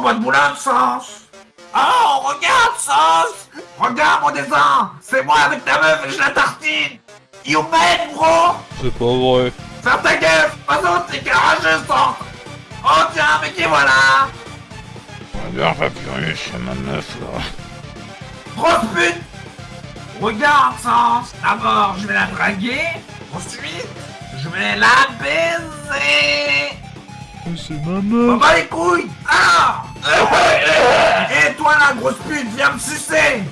boîte boulin, Sens? Oh, regarde, Sens! Regarde mon dessin C'est moi avec ta meuf et je la tartine! You made, bro! C'est pas vrai. Ferme ta gueule autre, t'es carageux, Sens Oh tiens, mais qui voilà? Regarde, Papyrus, c'est ma meuf, là. Grosse pute! Regarde, Sens. D'abord, je vais la draguer. Ensuite, je vais la baiser C'est ma Bah bah les couilles. Ah Et toi la grosse pute, viens me sucer.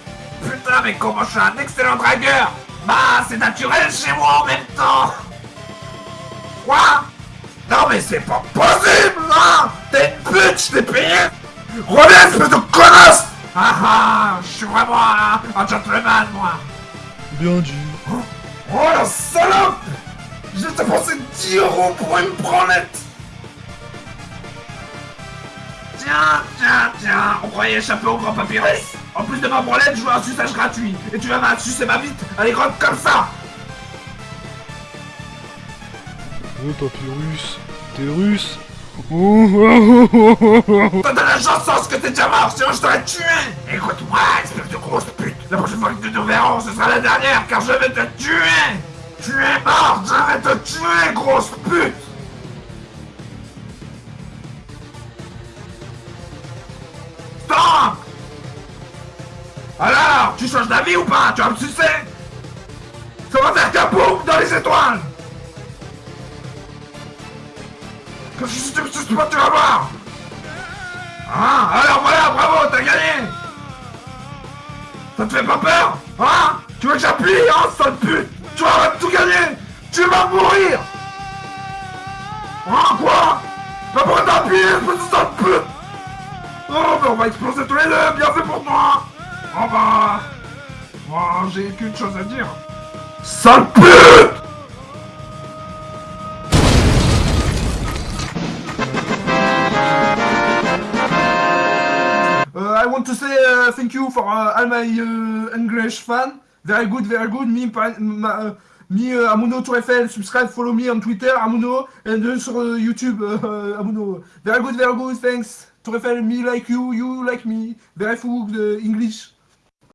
Putain mais comment je suis un excellent dragueur. Bah c'est naturel chez moi en même temps. Quoi? Non mais c'est pas possible hein. T'es une pute, je t'ai payé. Reviens espèce de connasse. Ah ah Je suis vraiment un, un gentleman moi. Bien dit. Oh la salope. J'ai dépensé 10 euros pour une branlette Tiens, tiens, tiens, on croyait échapper au grand papyrus. En plus de ma branlette, je veux un suçage gratuit. Et tu vas me sucer ma bite, elle est grande comme ça. Oh, Papyrus, t'es russe? T'as de la chance que t'es déjà mort, sinon je t'aurais tué. Écoute-moi, espèce de grosse pute. La prochaine fois que nous nous verrons, ce sera la dernière, car je vais te tuer. Tu es mort, je vais te tuer, grosse pute Alors, tu changes d'avis ou pas? Tu vas me sucer Ça va faire kaboum dans les étoiles? Quand je si tu me suces pas, tu vas voir Hein? Alors voilà, bravo, t'as gagné. Ça te fait pas peur? Hein? Tu veux que j'appuie, hein, sale pute. Tu vas tout gagner Tu vas mourir. Hein, quoi? Bah pourquoi appuyé, espèce sale pute. Oh, bah on va exploser tous les deux, bien fait pour toi Oh bah... Oh, j'ai qu'une chose à dire. Sale pute Uh, I want to say uh, thank you for uh, all my uh, English fan. Very good, very good. Me, ma- uh, me uh, Amuno Eiffel. Subscribe, follow me on Twitter, Amuno, and sur uh, YouTube, uh, Amuno. Very good, very good. Thanks. Tour Eiffel, me like you, you like me. Very good English.